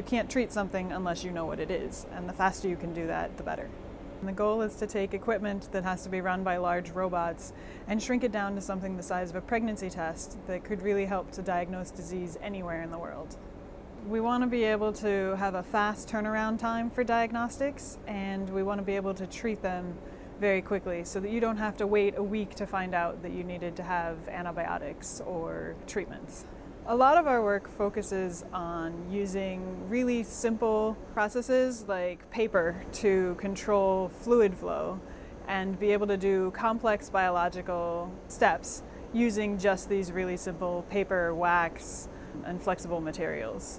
You can't treat something unless you know what it is, and the faster you can do that, the better. And the goal is to take equipment that has to be run by large robots and shrink it down to something the size of a pregnancy test that could really help to diagnose disease anywhere in the world. We want to be able to have a fast turnaround time for diagnostics and we want to be able to treat them very quickly so that you don't have to wait a week to find out that you needed to have antibiotics or treatments. A lot of our work focuses on using really simple processes like paper to control fluid flow and be able to do complex biological steps using just these really simple paper, wax, and flexible materials.